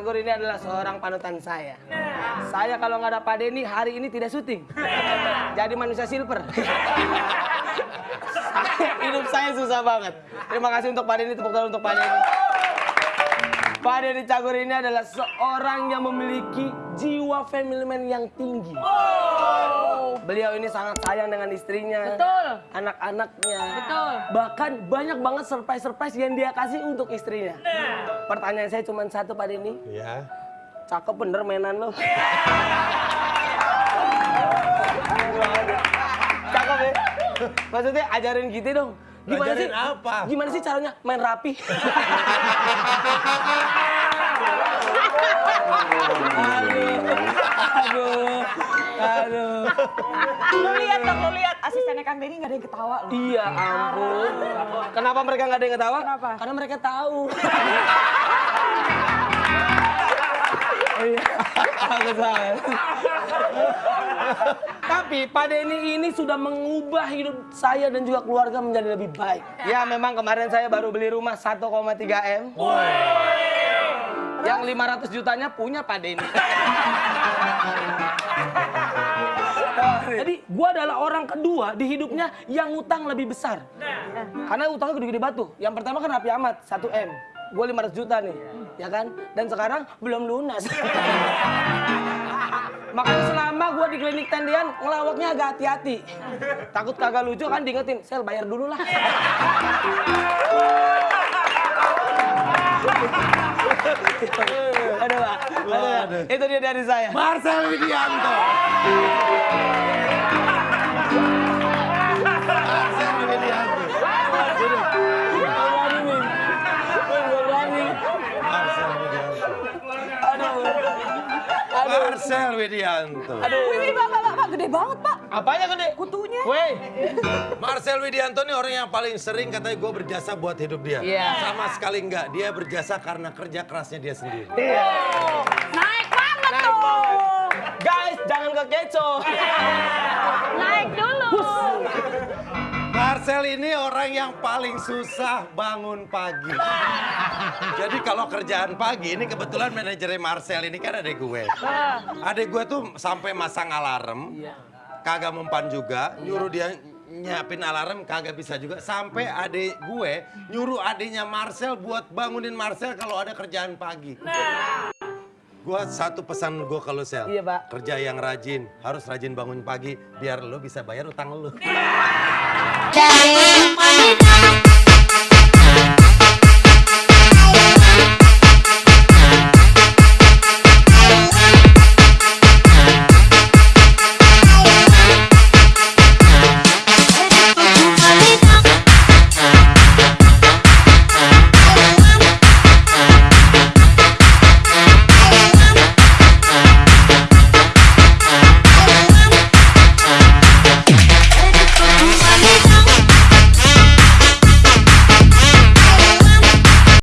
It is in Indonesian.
Cagur ini adalah seorang panutan saya. Saya kalau nggak ada Pak Denny hari ini tidak syuting. Jadi manusia silver. Hidup saya susah banget. Terima kasih untuk Pak Denny, tepuk tangan untuk Pak Denny. Pak Denny Cagur ini adalah seorang yang memiliki jiwa family man yang tinggi. Beliau ini sangat sayang dengan istrinya, Betul. anak-anaknya. Betul. Bahkan banyak banget surprise-surprise yang dia kasih untuk istrinya. Pertanyaan saya cuma satu Pak Denny. Ya. Cakep bener mainan lo. Cakep ya? Maksudnya ajarin gitu dong. Gimana Ajarin sih? apa? Gimana sih caranya main rapi? aduh, aduh, aduh. Lu lihat dong, lu lihat asistennya Kang Denny nggak ada yang ketawa lu. Iya ampun. Kenapa mereka nggak ada yang ketawa? Kenapa? Karena mereka tahu. Iya, aku salah. Tapi Pak Denny ini sudah mengubah hidup saya dan juga keluarga menjadi lebih baik. Ya memang kemarin saya baru beli rumah 1,3 M. Yang 500 jutanya punya Pak Denny. Jadi gua adalah orang kedua di hidupnya yang utang lebih besar. Karena utangnya gede-gede batu. Yang pertama kan Rapi Ahmad, 1 M. Gue 500 juta nih, ya kan? Dan sekarang belum lunas. Makanya selama gua di klinik tendian ngelawaknya agak hati-hati. Takut kagak lucu kan diingetin, sel bayar dulu lah. aduh, Pak. aduh. Itu dia dari saya. Marcel Widianto. Marcel Widianto. Marcel Widianto. Aduh. Aduh. Marcel Widianto. Aduh. Wih, wih, pak, pak, pak, pak, gede banget pak. Apanya gede? Kutunya. Weh. Marcel Widianto ini orang yang paling sering katanya gue berjasa buat hidup dia. Iya. Sama sekali enggak. Dia berjasa karena kerja kerasnya dia sendiri. Iya. Naik banget Naik tuh. banget. Guys, jangan kekecoh. Naik dulu. Marcel ini orang yang paling susah bangun pagi. Jadi kalau kerjaan pagi, ini kebetulan manajernya Marcel ini kan adek gue. Adek gue tuh sampai masang alarm, Iya. Kagak mempan juga, nyuruh dia nyiapin alarm kagak bisa juga. Sampai adek gue nyuruh adeknya Marcel buat bangunin Marcel kalau ada kerjaan pagi. Gua satu pesan gue kalau sel, Iya, Pak. kerja yang rajin, harus rajin bangun pagi biar lo bisa bayar utang lo. Mana